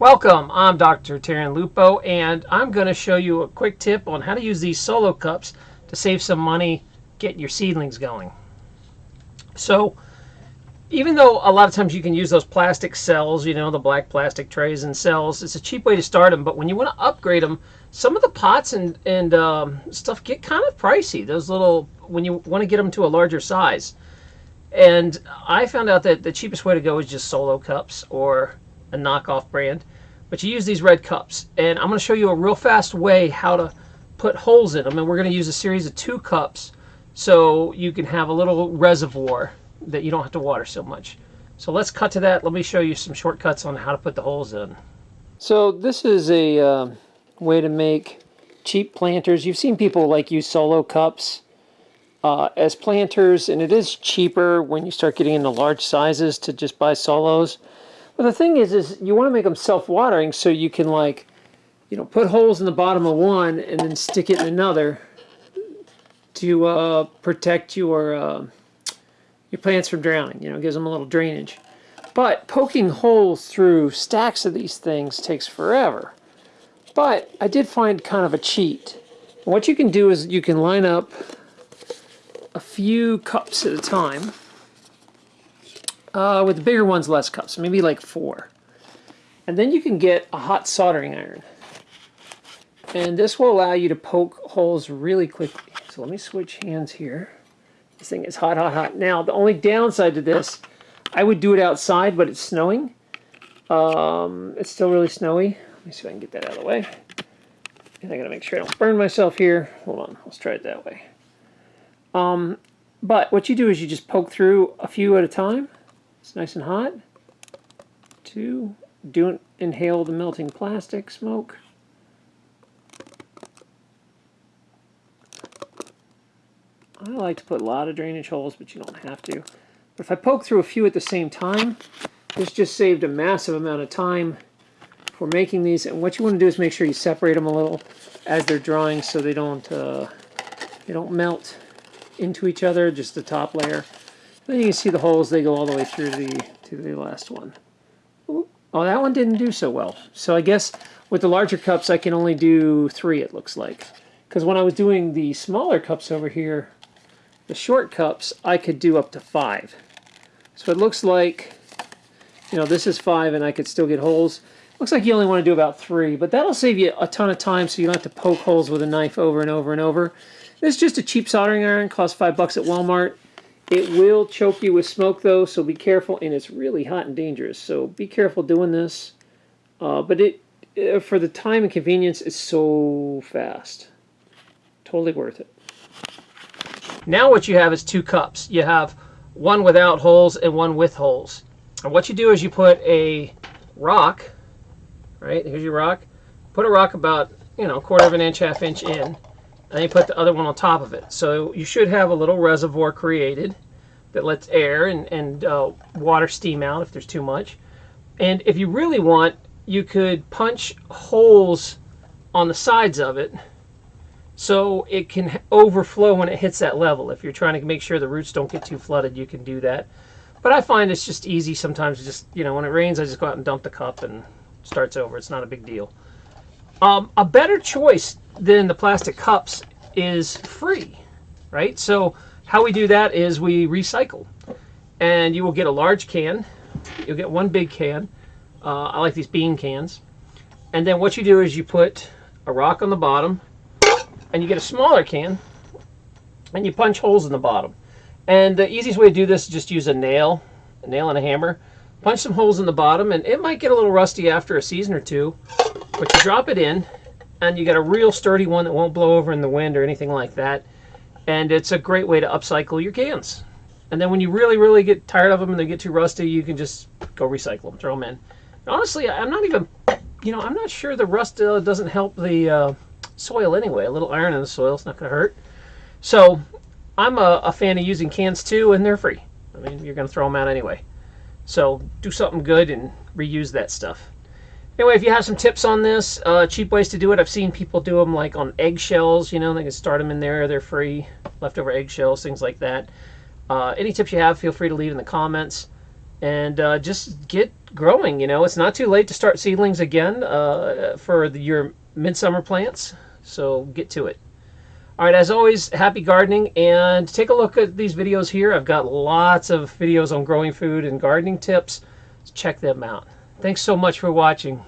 Welcome, I'm Dr. Taryn Lupo, and I'm going to show you a quick tip on how to use these solo cups to save some money getting your seedlings going. So, even though a lot of times you can use those plastic cells, you know, the black plastic trays and cells, it's a cheap way to start them, but when you want to upgrade them, some of the pots and, and um, stuff get kind of pricey. Those little, when you want to get them to a larger size. And I found out that the cheapest way to go is just solo cups or a knockoff brand. But you use these red cups. And I'm going to show you a real fast way how to put holes in them. And we're going to use a series of two cups so you can have a little reservoir that you don't have to water so much. So let's cut to that. Let me show you some shortcuts on how to put the holes in. So this is a uh, way to make cheap planters. You've seen people like use solo cups uh, as planters, and it is cheaper when you start getting into large sizes to just buy solos. But the thing is, is you want to make them self-watering so you can like, you know, put holes in the bottom of one and then stick it in another to uh, protect your uh, your plants from drowning. You know, gives them a little drainage. But poking holes through stacks of these things takes forever. But I did find kind of a cheat. What you can do is you can line up a few cups at a time uh, with the bigger ones, less cups, maybe like four. And then you can get a hot soldering iron. And this will allow you to poke holes really quickly. So let me switch hands here. This thing is hot, hot, hot. Now, the only downside to this, I would do it outside, but it's snowing. Um, it's still really snowy. Let me see if I can get that out of the way. And I gotta make sure I don't burn myself here. Hold on, let's try it that way. Um, but what you do is you just poke through a few at a time. It's nice and hot. Two, don't inhale the melting plastic smoke. I like to put a lot of drainage holes, but you don't have to. But if I poke through a few at the same time, this just saved a massive amount of time for making these. And what you want to do is make sure you separate them a little as they're drying so they don't uh, they don't melt into each other, just the top layer. Then you can see the holes, they go all the way through the, to the last one. Ooh. Oh, that one didn't do so well. So I guess with the larger cups, I can only do three, it looks like. Because when I was doing the smaller cups over here, the short cups, I could do up to five. So it looks like, you know, this is five and I could still get holes. Looks like you only want to do about three, but that'll save you a ton of time so you don't have to poke holes with a knife over and over and over. This is just a cheap soldering iron, costs five bucks at Walmart. It will choke you with smoke though, so be careful. And it's really hot and dangerous, so be careful doing this. Uh, but it, uh, for the time and convenience, it's so fast. Totally worth it. Now what you have is two cups. You have one without holes and one with holes. And what you do is you put a rock, right? Here's your rock. Put a rock about, you know, a quarter of an inch, half inch in and you put the other one on top of it. So you should have a little reservoir created that lets air and, and uh, water steam out if there's too much. And if you really want, you could punch holes on the sides of it so it can overflow when it hits that level. If you're trying to make sure the roots don't get too flooded, you can do that. But I find it's just easy sometimes. Just, you know, when it rains, I just go out and dump the cup and starts over. It's not a big deal. Um, a better choice than the plastic cups is free, right? So how we do that is we recycle. And you will get a large can. You'll get one big can. Uh, I like these bean cans. And then what you do is you put a rock on the bottom and you get a smaller can and you punch holes in the bottom. And the easiest way to do this is just use a nail, a nail and a hammer. Punch some holes in the bottom and it might get a little rusty after a season or two, but you drop it in and you got a real sturdy one that won't blow over in the wind or anything like that. And it's a great way to upcycle your cans. And then when you really, really get tired of them and they get too rusty, you can just go recycle them, throw them in. honestly, I'm not even, you know, I'm not sure the rust uh, doesn't help the uh, soil anyway. A little iron in the soil is not going to hurt. So I'm a, a fan of using cans too, and they're free. I mean, you're going to throw them out anyway. So do something good and reuse that stuff. Anyway, if you have some tips on this, uh, cheap ways to do it, I've seen people do them like on eggshells, you know, they can start them in there, they're free, leftover eggshells, things like that. Uh, any tips you have, feel free to leave in the comments. And uh, just get growing. You know, it's not too late to start seedlings again uh, for the, your midsummer plants. So get to it. All right, as always, happy gardening and take a look at these videos here. I've got lots of videos on growing food and gardening tips. Check them out. Thanks so much for watching.